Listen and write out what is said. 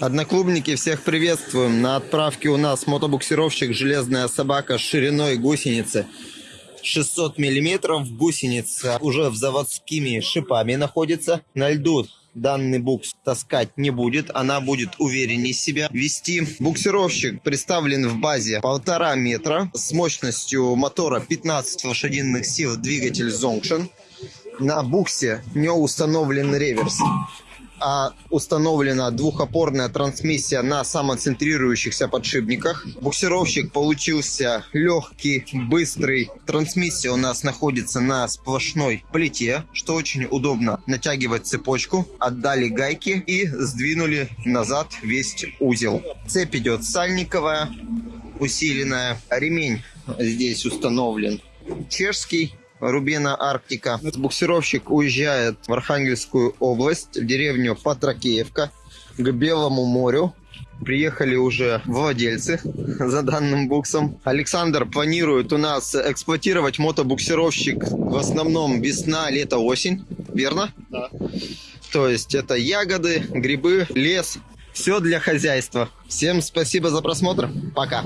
Одноклубники, всех приветствуем. На отправке у нас мотобуксировщик «Железная собака» с шириной гусеницы 600 миллиметров. Гусеница уже в заводскими шипами находится. На льду данный букс таскать не будет. Она будет увереннее себя вести. Буксировщик представлен в базе полтора метра с мощностью мотора 15 лошадиных сил двигатель Zonction. На буксе не установлен реверс установлена двухопорная трансмиссия на самоцентрирующихся подшипниках. Буксировщик получился легкий, быстрый. Трансмиссия у нас находится на сплошной плите, что очень удобно. Натягивать цепочку, отдали гайки и сдвинули назад весь узел. Цепь идет сальниковая, усиленная. Ремень здесь установлен чешский Рубина Арктика. Буксировщик уезжает в Архангельскую область, в деревню Патракеевка, к Белому морю. Приехали уже владельцы за данным буксом. Александр планирует у нас эксплуатировать мотобуксировщик в основном весна, лето, осень. Верно? Да. То есть это ягоды, грибы, лес. Все для хозяйства. Всем спасибо за просмотр. Пока.